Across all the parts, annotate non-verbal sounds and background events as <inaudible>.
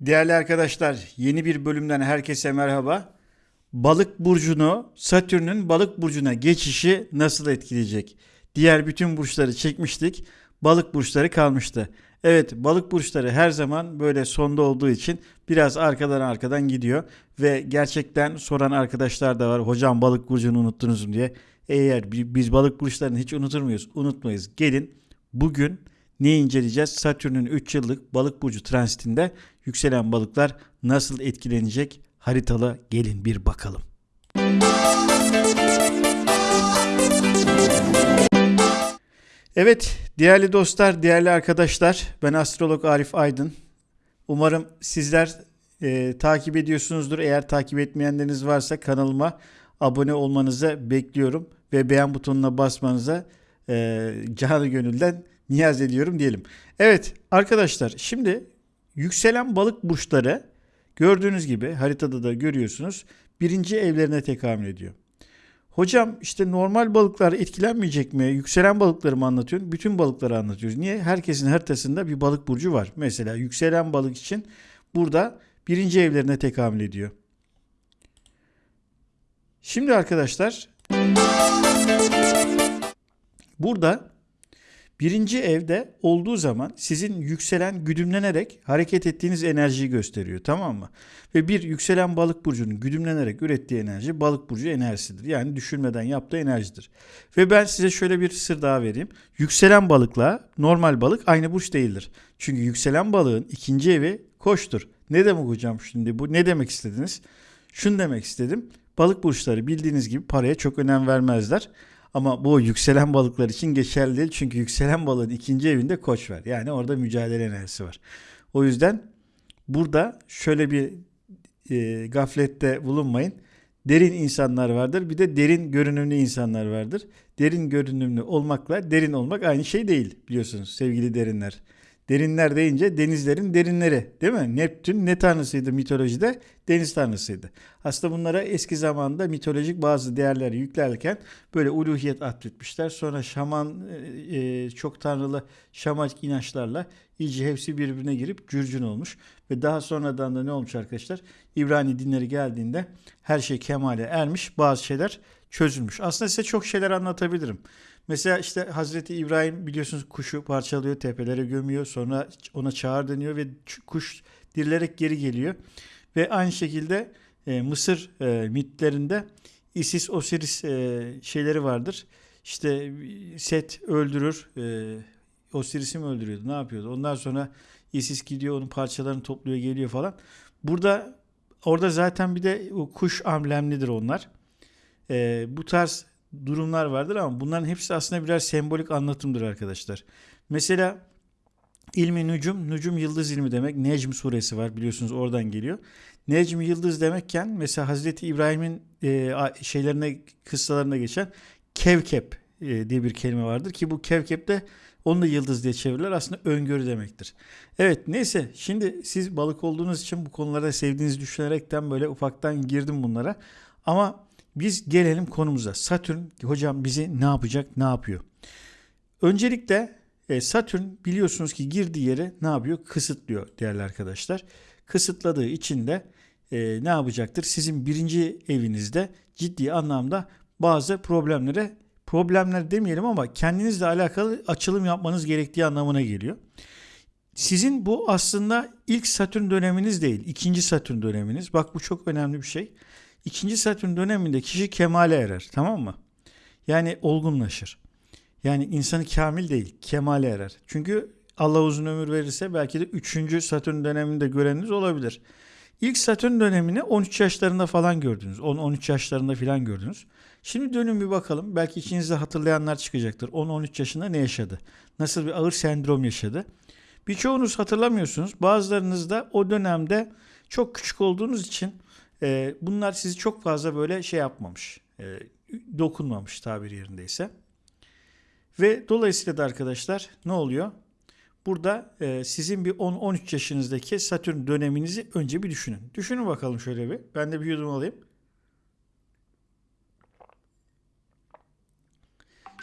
Değerli arkadaşlar, yeni bir bölümden herkese merhaba. Balık burcunu, Satürn'ün balık burcuna geçişi nasıl etkileyecek? Diğer bütün burçları çekmiştik. Balık burçları kalmıştı. Evet, balık burçları her zaman böyle sonda olduğu için biraz arkadan arkadan gidiyor ve gerçekten soran arkadaşlar da var. Hocam balık burcunu unuttunuz mu diye. Eğer bi- biz balık burçlarını hiç unutur muyuz? Unutmayız. Gelin bugün ne inceleyeceğiz? Satürn'ün 3 yıllık balık burcu transitinde yükselen balıklar nasıl etkilenecek? Haritalı gelin bir bakalım. Evet değerli dostlar, değerli arkadaşlar ben astrolog Arif Aydın. Umarım sizler e, takip ediyorsunuzdur. Eğer takip etmeyenleriniz varsa kanalıma abone olmanızı bekliyorum ve beğen butonuna basmanıza e, canı gönülden niyaz ediyorum diyelim. Evet arkadaşlar şimdi yükselen balık burçları gördüğünüz gibi haritada da görüyorsunuz birinci evlerine tekamül ediyor. Hocam işte normal balıklar etkilenmeyecek mi? Yükselen balıkları mı anlatıyorsun? Bütün balıkları anlatıyoruz. Niye? Herkesin haritasında bir balık burcu var. Mesela yükselen balık için burada birinci evlerine tekamül ediyor. Şimdi arkadaşlar burada birinci evde olduğu zaman sizin yükselen güdümlenerek hareket ettiğiniz enerjiyi gösteriyor tamam mı? Ve bir yükselen balık burcunun güdümlenerek ürettiği enerji balık burcu enerjisidir. Yani düşünmeden yaptığı enerjidir. Ve ben size şöyle bir sır daha vereyim. Yükselen balıkla normal balık aynı burç değildir. Çünkü yükselen balığın ikinci evi koçtur. Ne demek hocam şimdi bu? Ne demek istediniz? Şunu demek istedim. Balık burçları bildiğiniz gibi paraya çok önem vermezler. Ama bu yükselen balıklar için geçerli değil. Çünkü yükselen balığın ikinci evinde koç var. Yani orada mücadele enerjisi var. O yüzden burada şöyle bir e, gaflette bulunmayın. Derin insanlar vardır. Bir de derin görünümlü insanlar vardır. Derin görünümlü olmakla derin olmak aynı şey değil biliyorsunuz sevgili derinler. Derinler deyince denizlerin derinleri değil mi? Neptün ne tanrısıydı mitolojide? Deniz tanrısıydı. Aslında bunlara eski zamanda mitolojik bazı değerler yüklerken böyle uluhiyet atfetmişler. Sonra şaman e, e, çok tanrılı şamanik inançlarla iyice hepsi birbirine girip cürcün olmuş. Ve daha sonradan da ne olmuş arkadaşlar? İbrani dinleri geldiğinde her şey kemale ermiş. Bazı şeyler çözülmüş. Aslında size çok şeyler anlatabilirim. Mesela işte Hazreti İbrahim biliyorsunuz kuşu parçalıyor, tepelere gömüyor. Sonra ona çağır deniyor ve kuş dirilerek geri geliyor. Ve aynı şekilde e, Mısır e, mitlerinde Isis, Osiris e, şeyleri vardır. İşte Set öldürür, e, Osiris'i mi öldürüyordu, ne yapıyordu? Ondan sonra Isis gidiyor, onun parçalarını topluyor, geliyor falan. Burada orada zaten bir de o kuş amblemlidir onlar. E, bu tarz durumlar vardır ama bunların hepsi aslında birer sembolik anlatımdır arkadaşlar. Mesela ilmi nücum, nücum yıldız ilmi demek. Necm suresi var biliyorsunuz oradan geliyor. Necm yıldız demekken mesela Hazreti İbrahim'in e, şeylerine kıssalarına geçen kevkep e, diye bir kelime vardır ki bu kevkep de onu da yıldız diye çevirirler. Aslında öngörü demektir. Evet neyse şimdi siz balık olduğunuz için bu konularda sevdiğinizi düşünerekten böyle ufaktan girdim bunlara. Ama biz gelelim konumuza. Satürn hocam bizi ne yapacak, ne yapıyor? Öncelikle e, Satürn biliyorsunuz ki girdiği yeri ne yapıyor? Kısıtlıyor değerli arkadaşlar. Kısıtladığı için de e, ne yapacaktır? Sizin birinci evinizde ciddi anlamda bazı problemlere problemler demeyelim ama kendinizle alakalı açılım yapmanız gerektiği anlamına geliyor. Sizin bu aslında ilk Satürn döneminiz değil, ikinci Satürn döneminiz. Bak bu çok önemli bir şey. İkinci Satürn döneminde kişi kemale erer, tamam mı? Yani olgunlaşır. Yani insanı kamil değil, kemale erer. Çünkü Allah uzun ömür verirse belki de 3. Satürn döneminde göreniniz olabilir. İlk Satürn dönemini 13 yaşlarında falan gördünüz. 10-13 yaşlarında falan gördünüz. Şimdi dönün bir bakalım. Belki içinizde hatırlayanlar çıkacaktır. 10-13 yaşında ne yaşadı? Nasıl bir ağır sendrom yaşadı? Birçoğunuz hatırlamıyorsunuz. Bazılarınız da o dönemde çok küçük olduğunuz için e, bunlar sizi çok fazla böyle şey yapmamış. e, dokunmamış tabir yerindeyse. Ve dolayısıyla da arkadaşlar ne oluyor? Burada e, sizin bir 10-13 yaşınızdaki Satürn döneminizi önce bir düşünün. Düşünün bakalım şöyle bir. Ben de bir yudum alayım.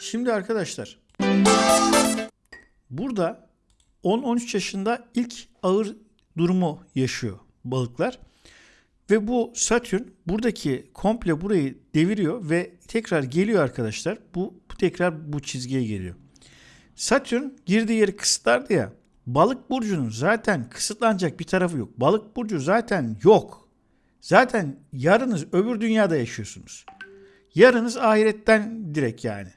Şimdi arkadaşlar burada 10-13 yaşında ilk ağır durumu yaşıyor balıklar. Ve bu Satürn buradaki komple burayı deviriyor ve tekrar geliyor arkadaşlar. Bu, bu tekrar bu çizgiye geliyor. Satürn girdiği yeri kısıtlardı ya. Balık burcunun zaten kısıtlanacak bir tarafı yok. Balık burcu zaten yok. Zaten yarınız öbür dünyada yaşıyorsunuz. Yarınız ahiretten direkt yani.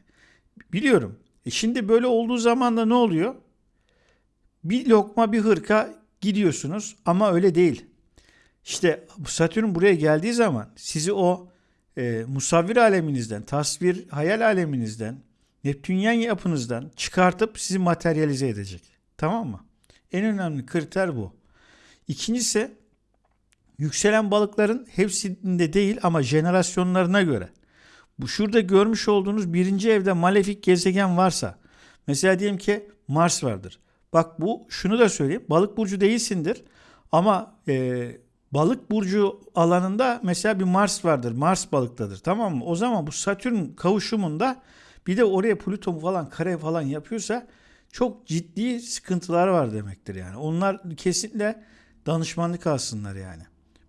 Biliyorum. E şimdi böyle olduğu zaman da ne oluyor? Bir lokma bir hırka gidiyorsunuz ama öyle değil. İşte Satürn buraya geldiği zaman sizi o e, musavvir aleminizden, tasvir hayal aleminizden, Neptünyen yapınızdan çıkartıp sizi materyalize edecek. Tamam mı? En önemli kriter bu. İkincisi yükselen balıkların hepsinde değil ama jenerasyonlarına göre. Bu şurada görmüş olduğunuz birinci evde malefik gezegen varsa mesela diyelim ki Mars vardır. Bak bu şunu da söyleyeyim. Balık burcu değilsindir ama e, balık burcu alanında mesela bir Mars vardır. Mars balıktadır tamam mı? O zaman bu Satürn kavuşumunda bir de oraya Plüton falan kare falan yapıyorsa çok ciddi sıkıntılar var demektir yani. Onlar kesinlikle danışmanlık alsınlar yani.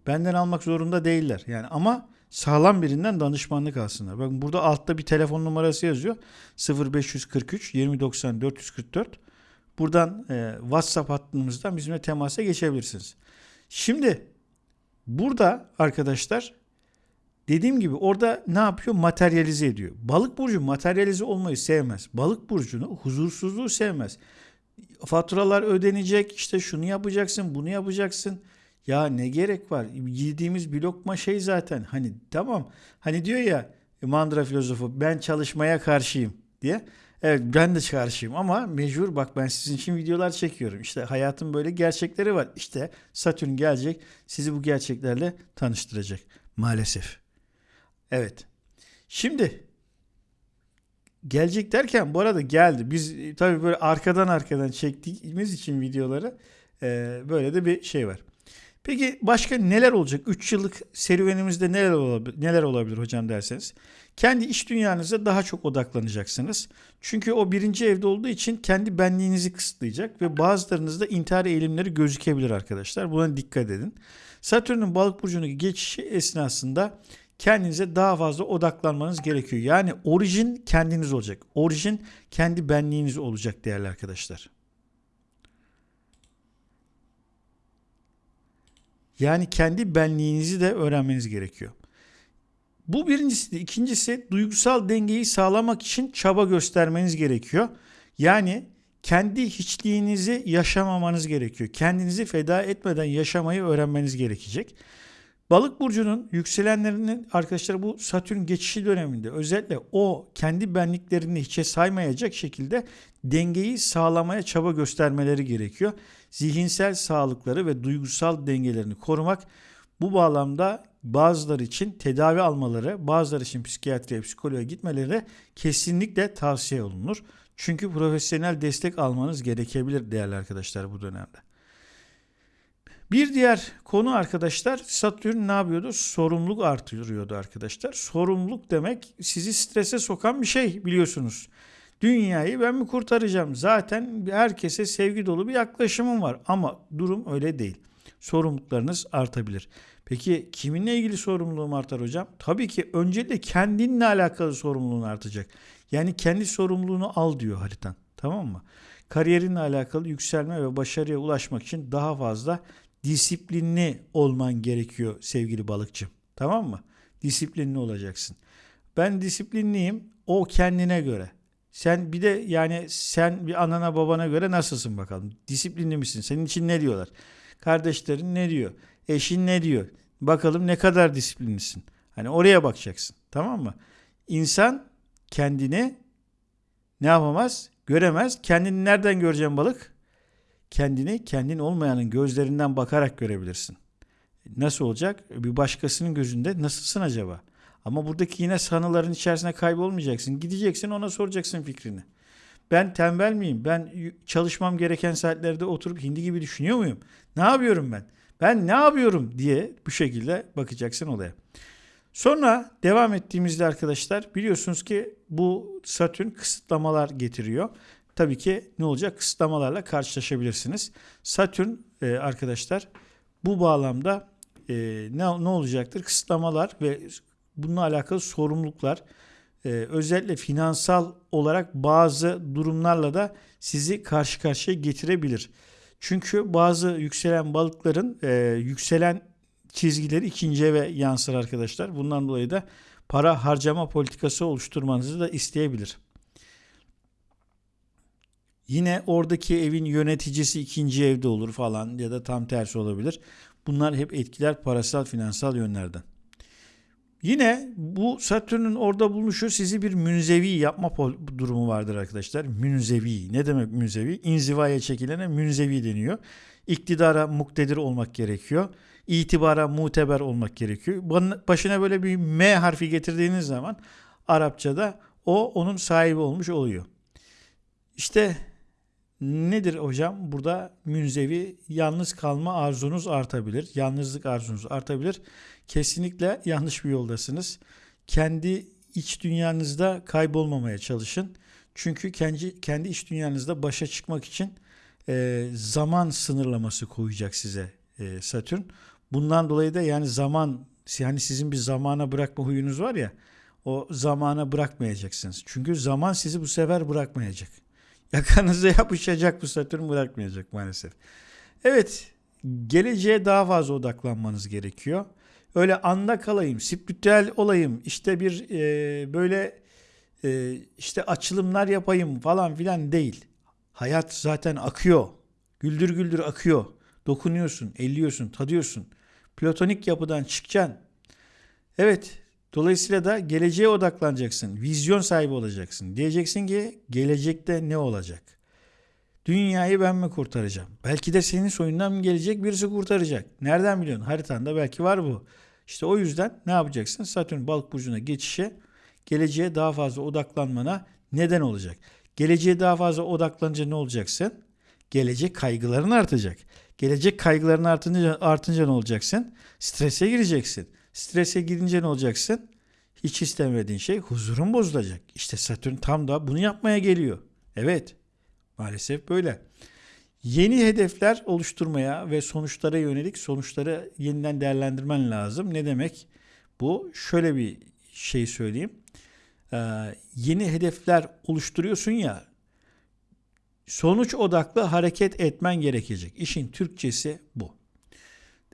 Benden almak zorunda değiller yani ama sağlam birinden danışmanlık alsınlar. Bakın burada altta bir telefon numarası yazıyor. 0543 2090 444. Buradan e, WhatsApp hattımızdan bizimle temasa geçebilirsiniz. Şimdi burada arkadaşlar dediğim gibi orada ne yapıyor? Materyalize ediyor. Balık burcu materyalize olmayı sevmez. Balık burcunu huzursuzluğu sevmez. Faturalar ödenecek işte şunu yapacaksın bunu yapacaksın. Ya ne gerek var? Yediğimiz bir lokma şey zaten. Hani tamam. Hani diyor ya Mandra filozofu ben çalışmaya karşıyım diye. Evet ben de karşıyım ama mecbur bak ben sizin için videolar çekiyorum. İşte hayatın böyle gerçekleri var. İşte Satürn gelecek sizi bu gerçeklerle tanıştıracak maalesef. Evet. Şimdi gelecek derken bu arada geldi. Biz tabii böyle arkadan arkadan çektiğimiz için videoları e, böyle de bir şey var. Peki başka neler olacak? 3 yıllık serüvenimizde neler olabilir, neler olabilir hocam derseniz. Kendi iş dünyanıza daha çok odaklanacaksınız. Çünkü o birinci evde olduğu için kendi benliğinizi kısıtlayacak ve bazılarınızda intihar eğilimleri gözükebilir arkadaşlar. Buna dikkat edin. Satürn'ün balık burcuna geçişi esnasında kendinize daha fazla odaklanmanız gerekiyor. Yani orijin kendiniz olacak. Orijin kendi benliğiniz olacak değerli arkadaşlar. Yani kendi benliğinizi de öğrenmeniz gerekiyor. Bu birincisi. İkincisi duygusal dengeyi sağlamak için çaba göstermeniz gerekiyor. Yani kendi hiçliğinizi yaşamamanız gerekiyor. Kendinizi feda etmeden yaşamayı öğrenmeniz gerekecek. Balık burcunun yükselenlerinin arkadaşlar bu Satürn geçişi döneminde özellikle o kendi benliklerini hiçe saymayacak şekilde dengeyi sağlamaya çaba göstermeleri gerekiyor. Zihinsel sağlıkları ve duygusal dengelerini korumak bu bağlamda bazıları için tedavi almaları, bazıları için psikiyatriye, psikoloğa gitmeleri kesinlikle tavsiye olunur. Çünkü profesyonel destek almanız gerekebilir değerli arkadaşlar bu dönemde. Bir diğer konu arkadaşlar Satürn ne yapıyordu? Sorumluluk artırıyordu arkadaşlar. Sorumluluk demek sizi strese sokan bir şey biliyorsunuz. Dünyayı ben mi kurtaracağım? Zaten herkese sevgi dolu bir yaklaşımım var ama durum öyle değil. Sorumluluklarınız artabilir. Peki kiminle ilgili sorumluluğum artar hocam? Tabii ki öncelikle kendinle alakalı sorumluluğun artacak. Yani kendi sorumluluğunu al diyor haritan. Tamam mı? Kariyerinle alakalı yükselme ve başarıya ulaşmak için daha fazla disiplinli olman gerekiyor sevgili balıkçım. Tamam mı? Disiplinli olacaksın. Ben disiplinliyim. O kendine göre. Sen bir de yani sen bir anana babana göre nasılsın bakalım? Disiplinli misin? Senin için ne diyorlar? Kardeşlerin ne diyor? Eşin ne diyor? Bakalım ne kadar disiplinlisin. Hani oraya bakacaksın. Tamam mı? İnsan kendini ne yapamaz? Göremez. Kendini nereden göreceğim balık? kendini kendin olmayanın gözlerinden bakarak görebilirsin. Nasıl olacak? Bir başkasının gözünde nasılsın acaba? Ama buradaki yine sanıların içerisine kaybolmayacaksın. Gideceksin ona soracaksın fikrini. Ben tembel miyim? Ben çalışmam gereken saatlerde oturup hindi gibi düşünüyor muyum? Ne yapıyorum ben? Ben ne yapıyorum diye bu şekilde bakacaksın olaya. Sonra devam ettiğimizde arkadaşlar biliyorsunuz ki bu Satürn kısıtlamalar getiriyor. tabii ki ne olacak? Kısıtlamalarla karşılaşabilirsiniz. Satürn e, arkadaşlar bu bağlamda e, ne, ne olacaktır? Kısıtlamalar ve bununla alakalı sorumluluklar e, özellikle finansal olarak bazı durumlarla da sizi karşı karşıya getirebilir. Çünkü bazı yükselen balıkların e, yükselen çizgileri ikinci eve yansır arkadaşlar. Bundan dolayı da para harcama politikası oluşturmanızı da isteyebilir. Yine oradaki evin yöneticisi ikinci evde olur falan ya da tam tersi olabilir. Bunlar hep etkiler parasal finansal yönlerden. Yine bu Satürn'ün orada bulunuşu sizi bir münzevi yapma durumu vardır arkadaşlar. Münzevi. Ne demek münzevi? İnzivaya çekilene münzevi deniyor. İktidara muktedir olmak gerekiyor. İtibara muteber olmak gerekiyor. Başına böyle bir M harfi getirdiğiniz zaman Arapçada o onun sahibi olmuş oluyor. İşte nedir hocam? Burada münzevi yalnız kalma arzunuz artabilir. Yalnızlık arzunuz artabilir. Kesinlikle yanlış bir yoldasınız. Kendi iç dünyanızda kaybolmamaya çalışın. Çünkü kendi, kendi iç dünyanızda başa çıkmak için e, zaman sınırlaması koyacak size e, Satürn. Bundan dolayı da yani zaman yani sizin bir zamana bırakma huyunuz var ya o zamana bırakmayacaksınız. Çünkü zaman sizi bu sefer bırakmayacak. <laughs> Yakanıza yapışacak bu Satürn bırakmayacak maalesef. Evet geleceğe daha fazla odaklanmanız gerekiyor. Öyle anda kalayım, spiritüel olayım, işte bir e, böyle e, işte açılımlar yapayım falan filan değil. Hayat zaten akıyor. Güldür güldür akıyor. Dokunuyorsun, elliyorsun, tadıyorsun. Platonik yapıdan çıkacaksın. Evet, dolayısıyla da geleceğe odaklanacaksın. Vizyon sahibi olacaksın. Diyeceksin ki gelecekte ne olacak? Dünyayı ben mi kurtaracağım? Belki de senin soyundan mı gelecek birisi kurtaracak? Nereden biliyorsun? Haritanda belki var bu. İşte o yüzden ne yapacaksın? Satürn balık burcuna geçişe geleceğe daha fazla odaklanmana neden olacak. Geleceğe daha fazla odaklanınca ne olacaksın? Gelecek kaygıların artacak. Gelecek kaygıların artınca, artınca ne olacaksın? Strese gireceksin. Strese girince ne olacaksın? Hiç istemediğin şey huzurun bozulacak. İşte Satürn tam da bunu yapmaya geliyor. Evet. Maalesef böyle. Yeni hedefler oluşturmaya ve sonuçlara yönelik sonuçları yeniden değerlendirmen lazım. Ne demek? Bu şöyle bir şey söyleyeyim. Ee, yeni hedefler oluşturuyorsun ya sonuç odaklı hareket etmen gerekecek. İşin Türkçesi bu.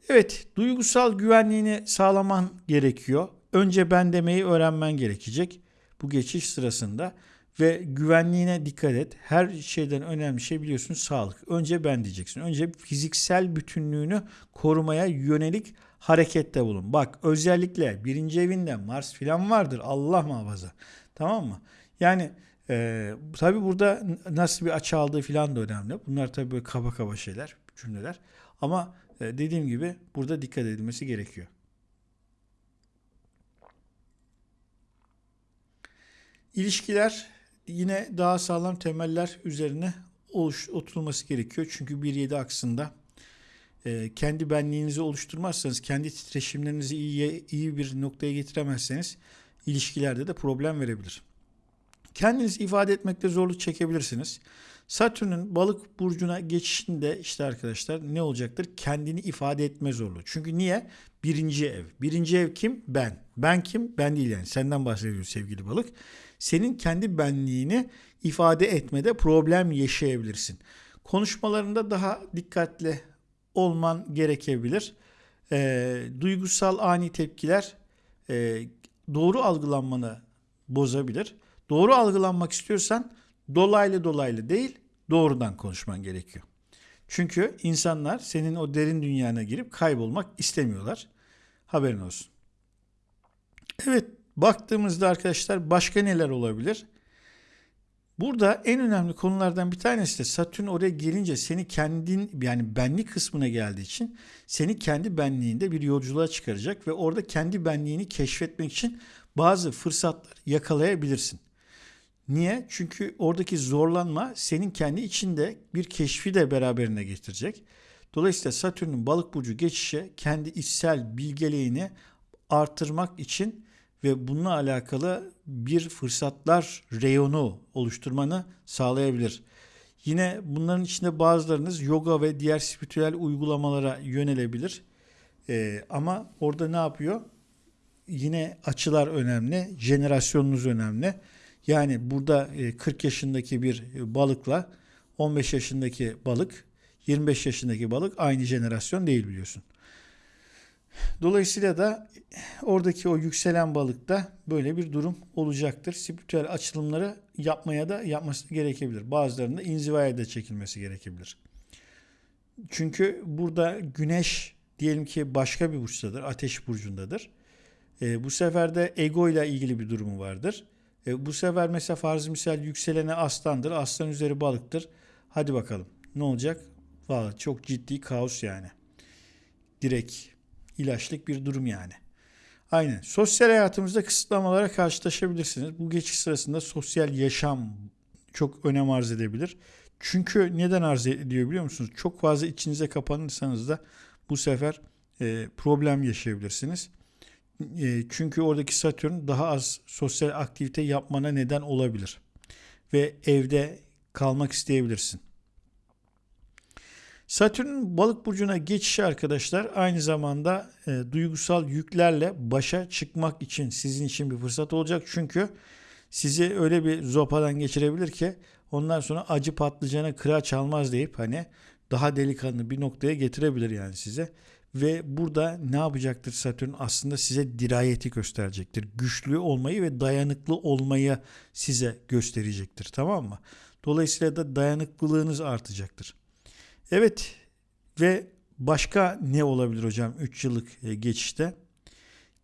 Evet, duygusal güvenliğini sağlaman gerekiyor. Önce ben demeyi öğrenmen gerekecek bu geçiş sırasında ve güvenliğine dikkat et. Her şeyden önemli şey biliyorsun sağlık. Önce ben diyeceksin. Önce fiziksel bütünlüğünü korumaya yönelik harekette bulun. Bak özellikle birinci evinde Mars filan vardır. Allah muhafaza. Tamam mı? Yani e, tabi burada nasıl bir açı aldığı filan da önemli. Bunlar tabi böyle kaba kaba şeyler, cümleler. Ama e, dediğim gibi burada dikkat edilmesi gerekiyor. İlişkiler yine daha sağlam temeller üzerine oluş, oturulması gerekiyor. Çünkü 1.7 aksında e, kendi benliğinizi oluşturmazsanız, kendi titreşimlerinizi iyi, iyi bir noktaya getiremezseniz ilişkilerde de problem verebilir. Kendinizi ifade etmekte zorluk çekebilirsiniz. Satürn'ün balık burcuna geçişinde işte arkadaşlar ne olacaktır? Kendini ifade etme zorluğu. Çünkü niye? Birinci ev. Birinci ev kim? Ben. Ben kim? Ben değil yani. Senden bahsediyor sevgili balık senin kendi benliğini ifade etmede problem yaşayabilirsin. Konuşmalarında daha dikkatli olman gerekebilir. E, duygusal ani tepkiler e, doğru algılanmanı bozabilir. Doğru algılanmak istiyorsan dolaylı dolaylı değil doğrudan konuşman gerekiyor. Çünkü insanlar senin o derin dünyana girip kaybolmak istemiyorlar. Haberin olsun. Evet Baktığımızda arkadaşlar başka neler olabilir? Burada en önemli konulardan bir tanesi de Satürn oraya gelince seni kendin yani benlik kısmına geldiği için seni kendi benliğinde bir yolculuğa çıkaracak ve orada kendi benliğini keşfetmek için bazı fırsatlar yakalayabilirsin. Niye? Çünkü oradaki zorlanma senin kendi içinde bir keşfi de beraberine getirecek. Dolayısıyla Satürn'ün balık burcu geçişi kendi içsel bilgeliğini artırmak için ve bununla alakalı bir fırsatlar reyonu oluşturmanı sağlayabilir. Yine bunların içinde bazılarınız yoga ve diğer spiritüel uygulamalara yönelebilir. Ee, ama orada ne yapıyor? Yine açılar önemli, jenerasyonunuz önemli. Yani burada e, 40 yaşındaki bir balıkla 15 yaşındaki balık, 25 yaşındaki balık aynı jenerasyon değil biliyorsun. Dolayısıyla da oradaki o yükselen balıkta böyle bir durum olacaktır. Spiritüel açılımları yapmaya da yapması gerekebilir. Bazılarında inzivaya da çekilmesi gerekebilir. Çünkü burada güneş diyelim ki başka bir burçtadır, ateş burcundadır. E, bu sefer de ego ile ilgili bir durumu vardır. E, bu sefer mesela farz misal yükselene aslandır, aslan üzeri balıktır. Hadi bakalım ne olacak? Valla çok ciddi kaos yani. Direkt ilaçlık bir durum yani. Aynen. Sosyal hayatımızda kısıtlamalara karşılaşabilirsiniz. Bu geçiş sırasında sosyal yaşam çok önem arz edebilir. Çünkü neden arz ediyor biliyor musunuz? Çok fazla içinize kapanırsanız da bu sefer e, problem yaşayabilirsiniz. E, çünkü oradaki Satürn daha az sosyal aktivite yapmana neden olabilir. Ve evde kalmak isteyebilirsin. Satürn'ün balık burcuna geçişi arkadaşlar aynı zamanda e, duygusal yüklerle başa çıkmak için sizin için bir fırsat olacak. Çünkü sizi öyle bir zopadan geçirebilir ki ondan sonra acı patlıcana kıra çalmaz deyip hani daha delikanlı bir noktaya getirebilir yani size. Ve burada ne yapacaktır Satürn? Aslında size dirayeti gösterecektir. Güçlü olmayı ve dayanıklı olmayı size gösterecektir. Tamam mı? Dolayısıyla da dayanıklılığınız artacaktır. Evet ve başka ne olabilir hocam 3 yıllık e, geçişte?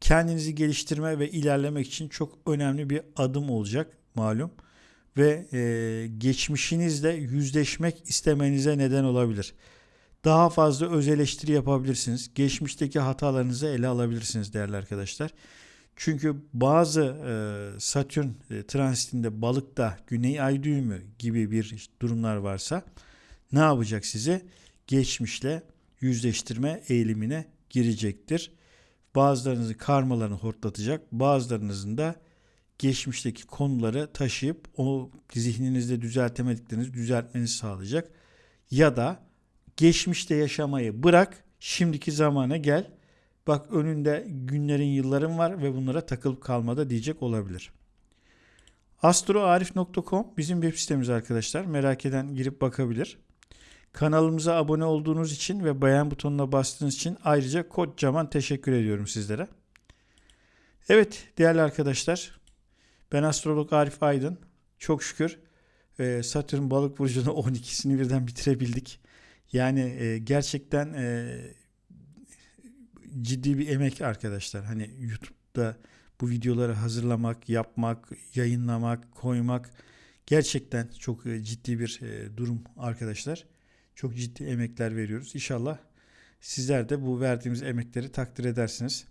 Kendinizi geliştirme ve ilerlemek için çok önemli bir adım olacak malum ve e, geçmişinizle yüzleşmek istemenize neden olabilir. Daha fazla öz eleştiri yapabilirsiniz. Geçmişteki hatalarınızı ele alabilirsiniz değerli arkadaşlar. Çünkü bazı e, Satürn e, transitinde balıkta güney ay düğümü gibi bir durumlar varsa ne yapacak size? Geçmişle yüzleştirme eğilimine girecektir. Bazılarınızın karmalarını hortlatacak, bazılarınızın da geçmişteki konuları taşıyıp o zihninizde düzeltemediklerinizi düzeltmenizi sağlayacak. Ya da geçmişte yaşamayı bırak, şimdiki zamana gel. Bak önünde günlerin, yılların var ve bunlara takılıp kalmada diyecek olabilir. Astroarif.com bizim web sitemiz arkadaşlar. Merak eden girip bakabilir. Kanalımıza abone olduğunuz için ve beğen butonuna bastığınız için ayrıca kocaman teşekkür ediyorum sizlere. Evet değerli arkadaşlar ben astrolog Arif Aydın. Çok şükür e, Satürn balık burcunu <laughs> 12'sini birden bitirebildik. Yani e, gerçekten e, ciddi bir emek arkadaşlar. Hani YouTube'da bu videoları hazırlamak, yapmak, yayınlamak, koymak gerçekten çok ciddi bir durum arkadaşlar. Çok ciddi emekler veriyoruz. İnşallah sizler de bu verdiğimiz emekleri takdir edersiniz.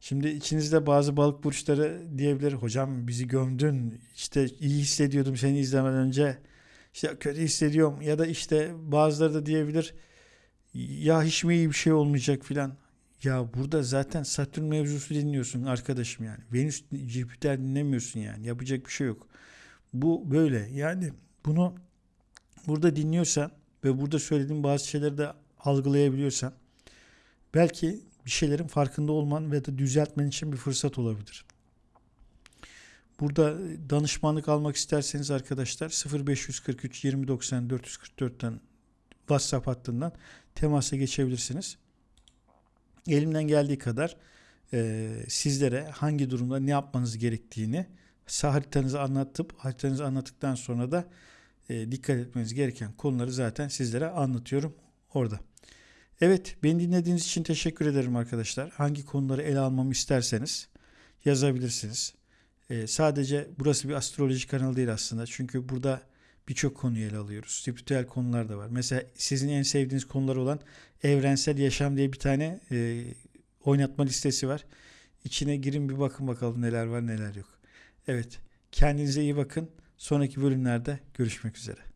Şimdi içinizde bazı balık burçları diyebilir hocam bizi gömdün işte iyi hissediyordum seni izlemeden önce işte kötü hissediyorum ya da işte bazıları da diyebilir ya hiç mi iyi bir şey olmayacak filan. Ya burada zaten Satürn mevzusu dinliyorsun arkadaşım yani. Venüs, Jüpiter dinlemiyorsun yani. Yapacak bir şey yok. Bu böyle. Yani bunu burada dinliyorsan ve burada söylediğim bazı şeyleri de algılayabiliyorsan belki bir şeylerin farkında olman ve de düzeltmen için bir fırsat olabilir. Burada danışmanlık almak isterseniz arkadaşlar 0543 2090 444'ten WhatsApp hattından temasa geçebilirsiniz. Elimden geldiği kadar e, sizlere hangi durumda ne yapmanız gerektiğini haritanızı anlatıp haritanızı anlattıktan sonra da e, dikkat etmeniz gereken konuları zaten sizlere anlatıyorum orada. Evet beni dinlediğiniz için teşekkür ederim arkadaşlar. Hangi konuları ele almamı isterseniz yazabilirsiniz. E, sadece burası bir astroloji kanalı değil aslında. Çünkü burada birçok konuyu ele alıyoruz. Spiritüel konular da var. Mesela sizin en sevdiğiniz konular olan evrensel yaşam diye bir tane e, oynatma listesi var. İçine girin bir bakın bakalım neler var neler yok. Evet kendinize iyi bakın. Sonraki bölümlerde görüşmek üzere.